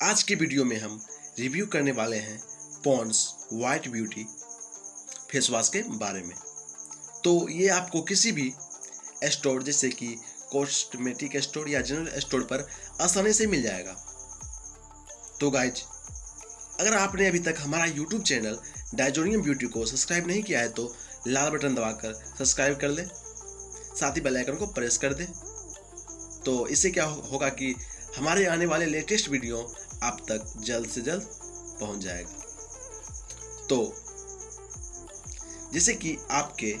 आज के वीडियो में हम रिव्यू करने वाले हैं Pond's white beauty face wash के बारे में। तो ये आपको किसी भी स्टोर जैसे कि कॉस्मेटिक स्टोर या जनरल स्टोर पर आसानी से मिल जाएगा। तो गाइज़ अगर आपने अभी तक हमारा यूट्यूब चैनल डाइजोनियम ब्यूटी को सब्सक्राइब नहीं किया है तो लाल बटन दबाकर सब्सक्राइब कर ले। साथ ही बेल आइकन को प्रेस कर दे। तो इससे क्या होगा कि हमारे आने वाले लेटेस्ट वीडियो आप तक जल्द से जल्द पहुँच जाएगा। तो जैसे कि आपके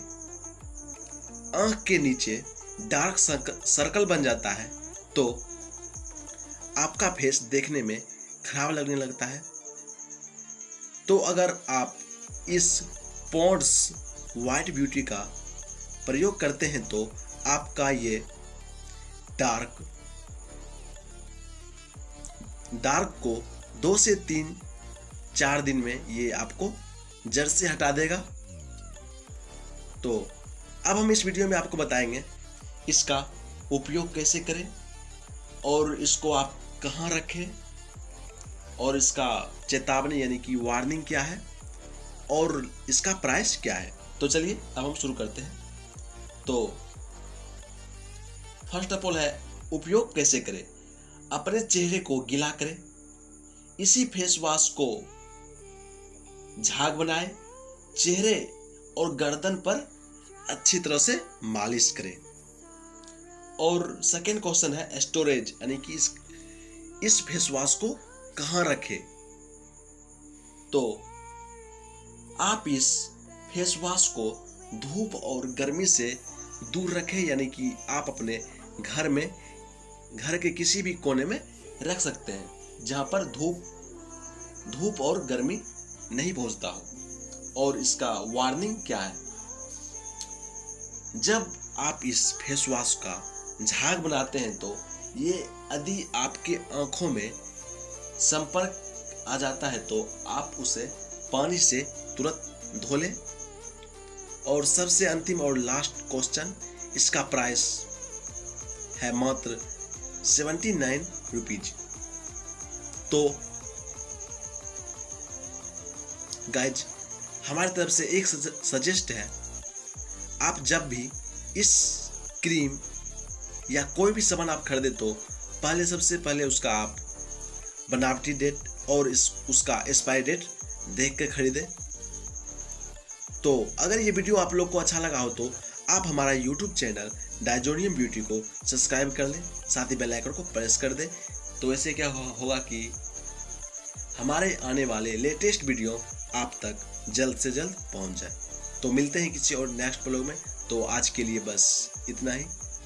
आँख के नीचे डार्क सर्कल बन जाता है तो आपका फेस देखने में खराब लगने लगता है। तो अगर आप इस पॉन्ड्स वाइट ब्यूटी का प्रयोग करते हैं तो आपका ये डार्क डार्क को दो से तीन, चार दिन में ये आपको जड़ से हटा देगा। तो अब हम इस वीडियो में आपको बताएँगे इसका उपयोग कैसे करें और इसको आप कहाँ रखें और इसका चेतावनी यानी कि वार्निंग क्या है और इसका प्राइस क्या है। तो चलिए अब हम शुरू करते हैं। तो फ़र्स्ट ऑफ़ ऑल है, उपयोग कैसे करें? अपने चेहरे को गिला करें। इसी फेस वॉश को झाग बनाए। चेहरे और गर्दन पर अच्छी तरह से मालिश करें। और सेकेंड क्वेश्चन है स्टोरेज यानी कि इस इस फेस वॉश को कहाँ रखें? तो आप इस फेस वॉश को धूप और गर्मी से दूर रखें, यानी कि आप अपने घर में घर के किसी भी कोने में रख सकते हैं, जहाँ पर धूप धूप और गर्मी नहीं पहुँचता हो। और इसका वार्निंग क्या है? जब आप इस फेस वॉश का झाग बनाते हैं तो ये यदि आपके आँखों में संपर्क आ जाता है तो आप उसे पानी से तुरंत धो लें। और सबसे अंतिम और लास्ट क्वेश्चन इसका प्राइस है मात्र सेवेंटी नाइन रुपीज़। तो गाइज़ हमारी तरफ़ से एक सजेस्ट है, आप जब भी इस क्रीम या कोई भी सामान आप खरीदे तो पहले सबसे पहले उसका आप बनावटी डेट और इस, उसका एक्सपायरी डेट देख कर खरीदें। तो अगर ये वीडियो आप लोग को अच्छा लगा हो तो आप हमारा यूट्यूब चैनल डायजोरियम ब्यूटी को सब्सक्राइब कर लें, साथ ही बेलाइकन को प्रेस कर दें। तो ऐसे क्या होगा कि हमारे आने वाले लेटेस्ट वीडियो आप तक जल्द से जल्द पहुँच जाए। तो मिलते हैं किसी और नेक्स्ट ब्लॉग में। तो आज के लिए बस इतना ही।